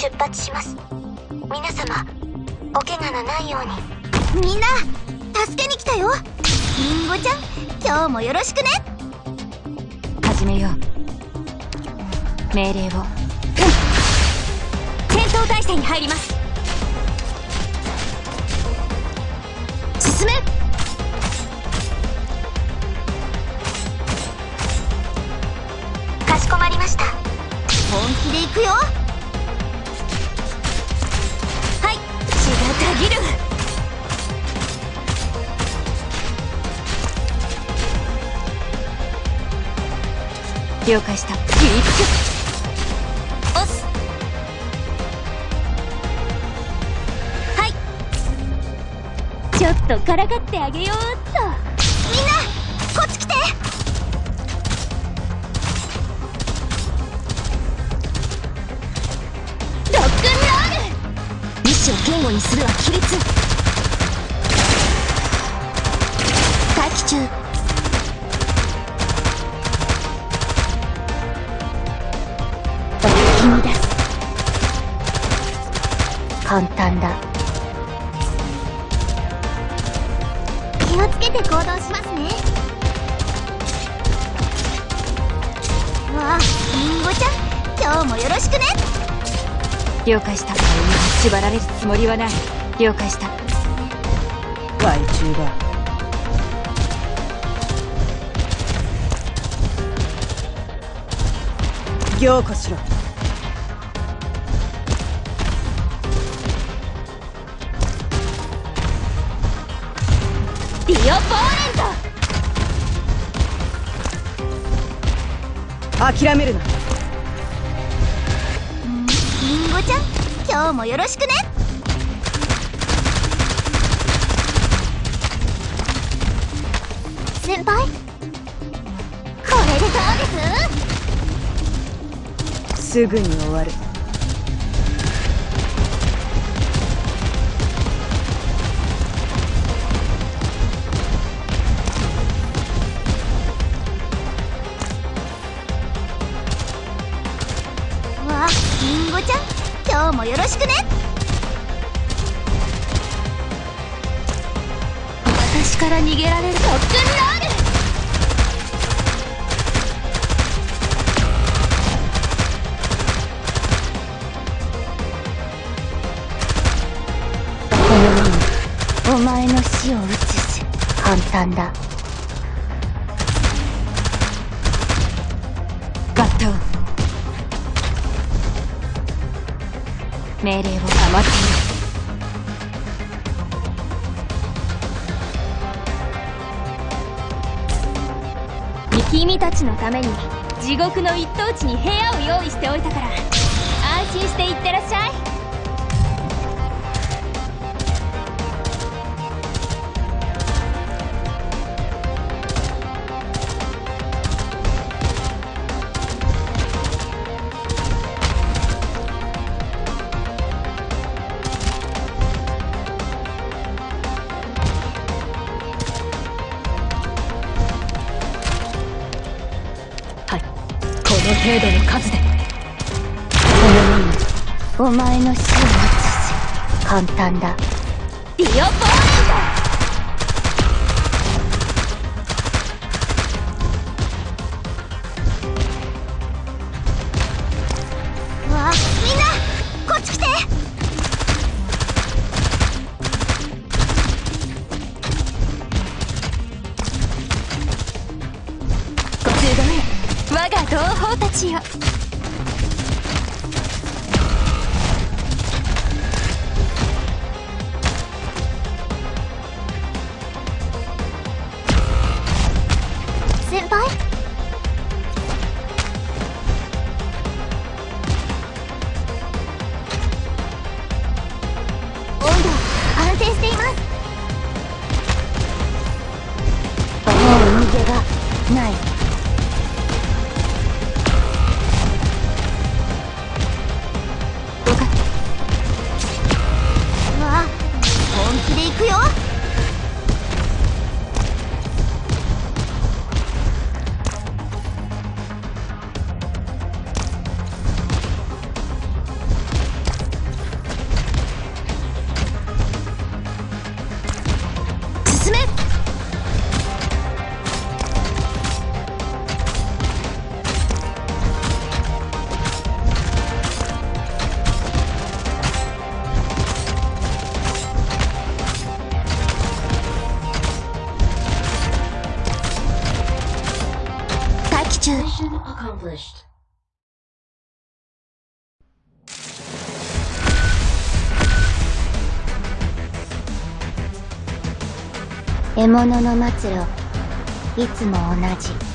出発します。皆様お怪我のないように。みんな助けに来たよ。りんごちゃん今日もよろしくね。始めよう。命令を、うん、戦闘態勢に入ります。進め。かしこまりました。本気で行くよがたぎる。了解した。キープ押す。はい。ちょっとからかってあげようっと。みんなこっち来てール意志を言語にするは規律。待機中。み出す。簡単だ。気をつけて行動しますね。わありんごちゃん。今日もよろしくね。了解した。縛られるつもりはない了解した。害虫だ。凝固しろ。ディオポーレント！諦めるな。りんごちゃん？今日もよろしくね。先輩。これでどうです？すぐに終わる。今日もよろしくね。私から逃げられる特訓ロールこのお前の死を移す簡単だ。バッタ命令を守っている君たちのために地獄の一等地に部屋を用意しておいたから。安心して行ってらっしゃい。程度の数で。このようにお前の死を移す簡単だ。ディオポーレントちよ。先輩。温度安定しています。もう逃げがない。Accomplished. Emono no Matsuro, いつも同じ